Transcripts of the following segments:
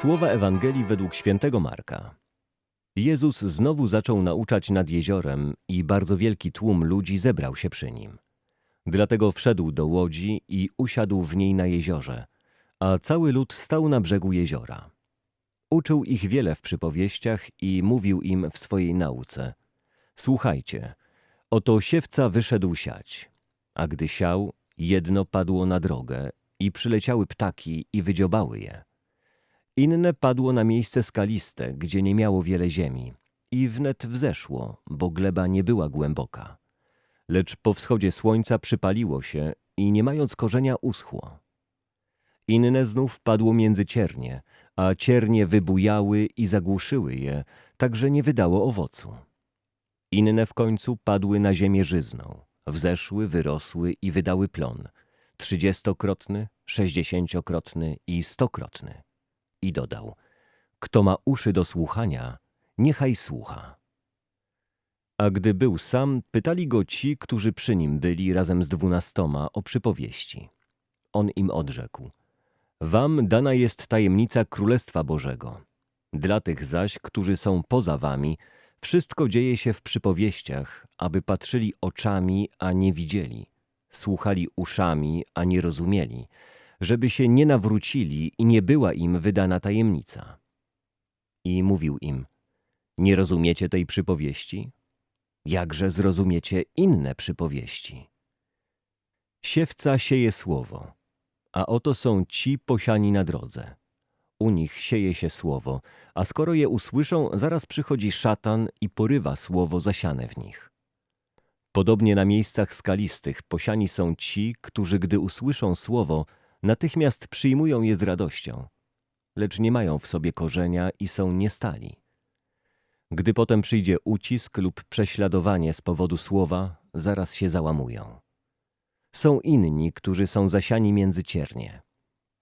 Słowa Ewangelii według świętego Marka. Jezus znowu zaczął nauczać nad jeziorem i bardzo wielki tłum ludzi zebrał się przy nim. Dlatego wszedł do łodzi i usiadł w niej na jeziorze, a cały lud stał na brzegu jeziora. Uczył ich wiele w przypowieściach i mówił im w swojej nauce. Słuchajcie, oto siewca wyszedł siać, a gdy siał, jedno padło na drogę i przyleciały ptaki i wydziobały je. Inne padło na miejsce skaliste, gdzie nie miało wiele ziemi i wnet wzeszło, bo gleba nie była głęboka. Lecz po wschodzie słońca przypaliło się i nie mając korzenia uschło. Inne znów padło między ciernie, a ciernie wybujały i zagłuszyły je, tak że nie wydało owocu. Inne w końcu padły na ziemię żyzną, wzeszły, wyrosły i wydały plon, trzydziestokrotny, sześćdziesięciokrotny i stokrotny. I dodał, kto ma uszy do słuchania, niechaj słucha. A gdy był sam, pytali go ci, którzy przy nim byli razem z dwunastoma o przypowieści. On im odrzekł, wam dana jest tajemnica Królestwa Bożego. Dla tych zaś, którzy są poza wami, wszystko dzieje się w przypowieściach, aby patrzyli oczami, a nie widzieli, słuchali uszami, a nie rozumieli, żeby się nie nawrócili i nie była im wydana tajemnica. I mówił im, nie rozumiecie tej przypowieści? Jakże zrozumiecie inne przypowieści? Siewca sieje słowo, a oto są ci posiani na drodze. U nich sieje się słowo, a skoro je usłyszą, zaraz przychodzi szatan i porywa słowo zasiane w nich. Podobnie na miejscach skalistych posiani są ci, którzy gdy usłyszą słowo, natychmiast przyjmują je z radością, lecz nie mają w sobie korzenia i są niestali. Gdy potem przyjdzie ucisk lub prześladowanie z powodu słowa, zaraz się załamują. Są inni, którzy są zasiani między ciernie.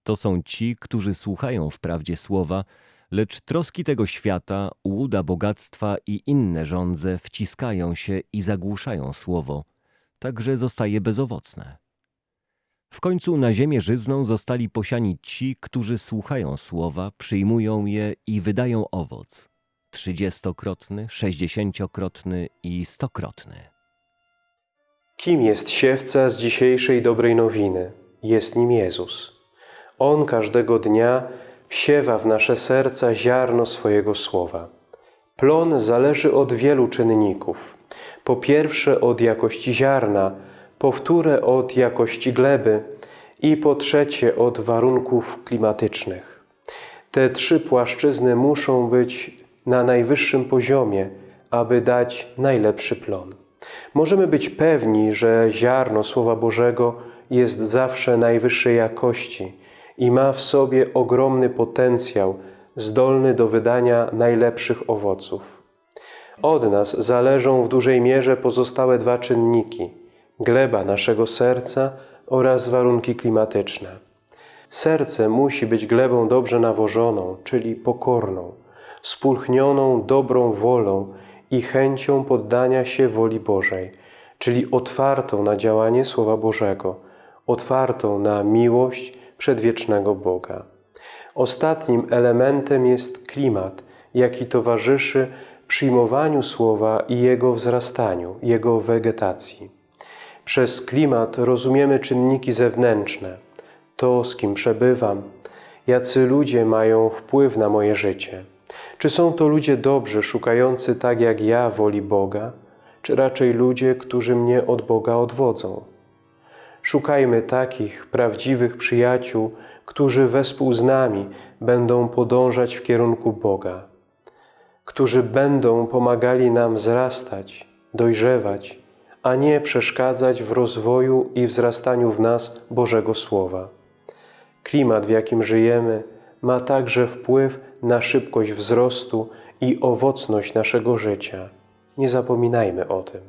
To są ci, którzy słuchają wprawdzie słowa, lecz troski tego świata, łuda bogactwa i inne żądze wciskają się i zagłuszają słowo, tak że zostaje bezowocne. W końcu na ziemię żyzną zostali posiani ci, którzy słuchają słowa, przyjmują je i wydają owoc. Trzydziestokrotny, sześćdziesięciokrotny i stokrotny. Kim jest siewca z dzisiejszej dobrej nowiny? Jest nim Jezus. On każdego dnia wsiewa w nasze serca ziarno swojego słowa. Plon zależy od wielu czynników. Po pierwsze od jakości ziarna, po wtóre od jakości gleby i po trzecie od warunków klimatycznych. Te trzy płaszczyzny muszą być na najwyższym poziomie, aby dać najlepszy plon. Możemy być pewni, że ziarno Słowa Bożego jest zawsze najwyższej jakości i ma w sobie ogromny potencjał, zdolny do wydania najlepszych owoców. Od nas zależą w dużej mierze pozostałe dwa czynniki – gleba naszego serca oraz warunki klimatyczne. Serce musi być glebą dobrze nawożoną, czyli pokorną, spulchnioną dobrą wolą i chęcią poddania się woli Bożej, czyli otwartą na działanie Słowa Bożego, otwartą na miłość przedwiecznego Boga. Ostatnim elementem jest klimat, jaki towarzyszy przyjmowaniu Słowa i jego wzrastaniu, jego wegetacji. Przez klimat rozumiemy czynniki zewnętrzne, to z kim przebywam, jacy ludzie mają wpływ na moje życie. Czy są to ludzie dobrzy, szukający tak jak ja woli Boga, czy raczej ludzie, którzy mnie od Boga odwodzą? Szukajmy takich prawdziwych przyjaciół, którzy wespół z nami będą podążać w kierunku Boga, którzy będą pomagali nam wzrastać, dojrzewać, a nie przeszkadzać w rozwoju i wzrastaniu w nas Bożego Słowa. Klimat, w jakim żyjemy, ma także wpływ na szybkość wzrostu i owocność naszego życia. Nie zapominajmy o tym.